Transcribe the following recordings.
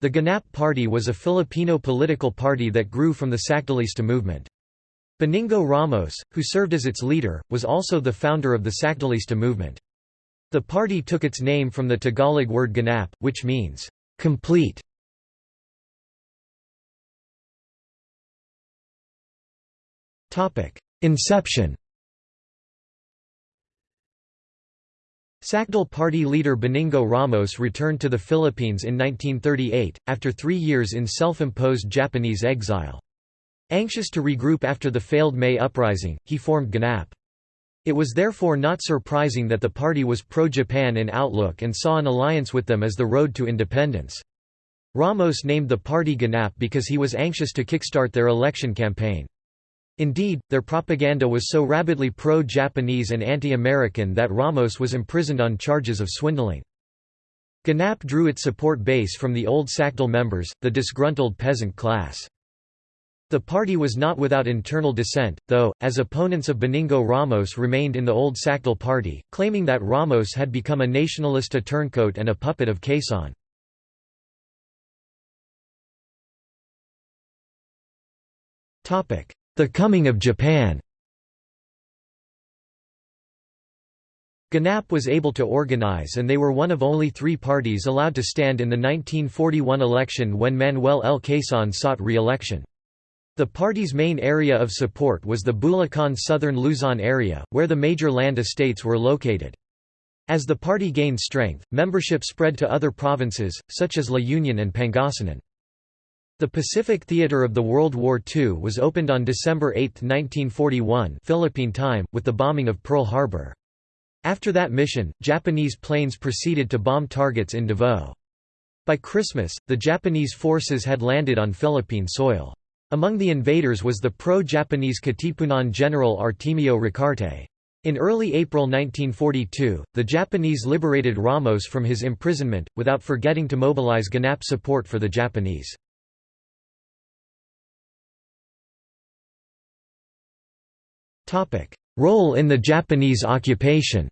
The Ganap Party was a Filipino political party that grew from the Sacdalista movement. Benigno Ramos, who served as its leader, was also the founder of the Sacdalista movement. The party took its name from the Tagalog word ganap, which means, complete. Inception Sacdal party leader Benigno Ramos returned to the Philippines in 1938, after three years in self-imposed Japanese exile. Anxious to regroup after the failed May uprising, he formed GANAP. It was therefore not surprising that the party was pro-Japan in outlook and saw an alliance with them as the road to independence. Ramos named the party GANAP because he was anxious to kickstart their election campaign. Indeed, their propaganda was so rabidly pro-Japanese and anti-American that Ramos was imprisoned on charges of swindling. GANAP drew its support base from the old Sacdal members, the disgruntled peasant class. The party was not without internal dissent, though, as opponents of Benigno Ramos remained in the old Sacdal party, claiming that Ramos had become a nationalista turncoat and a puppet of Quezon. The coming of Japan GANAP was able to organize and they were one of only three parties allowed to stand in the 1941 election when Manuel L. Quezon sought re-election. The party's main area of support was the Bulacan southern Luzon area, where the major land estates were located. As the party gained strength, membership spread to other provinces, such as La Union and Pangasinan. The Pacific Theater of the World War II was opened on December 8, 1941 Philippine time, with the bombing of Pearl Harbor. After that mission, Japanese planes proceeded to bomb targets in Davao. By Christmas, the Japanese forces had landed on Philippine soil. Among the invaders was the pro-Japanese Katipunan general Artemio Ricarte. In early April 1942, the Japanese liberated Ramos from his imprisonment, without forgetting to mobilize Ganap support for the Japanese. Role in the Japanese occupation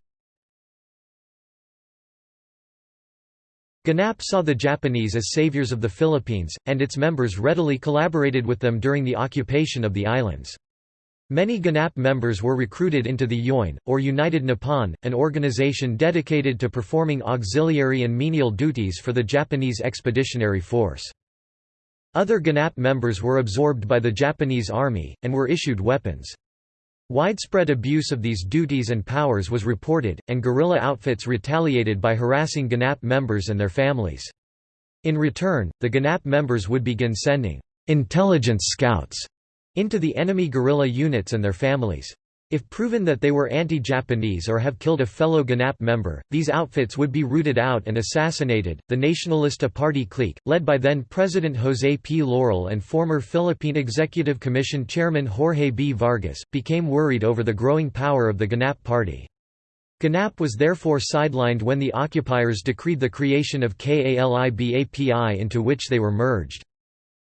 GANAP saw the Japanese as saviors of the Philippines, and its members readily collaborated with them during the occupation of the islands. Many GANAP members were recruited into the UIN, or United Nippon, an organization dedicated to performing auxiliary and menial duties for the Japanese Expeditionary Force. Other GANAP members were absorbed by the Japanese Army, and were issued weapons. Widespread abuse of these duties and powers was reported, and guerrilla outfits retaliated by harassing GANAP members and their families. In return, the GANAP members would begin sending intelligence scouts into the enemy guerrilla units and their families. If proven that they were anti-Japanese or have killed a fellow GANAP member, these outfits would be rooted out and assassinated. The Nacionalista Party clique, led by then President José P. Laurel and former Philippine Executive Commission Chairman Jorge B. Vargas, became worried over the growing power of the GANAP party. GANAP was therefore sidelined when the occupiers decreed the creation of KALIBAPI into which they were merged.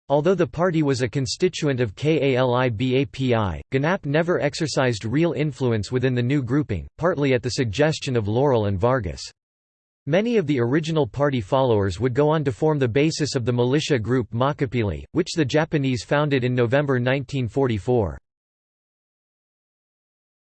Although the party was a constituent of KALIBAPI, GANAP never exercised real influence within the new grouping, partly at the suggestion of Laurel and Vargas. Many of the original party followers would go on to form the basis of the militia group Makapili, which the Japanese founded in November 1944.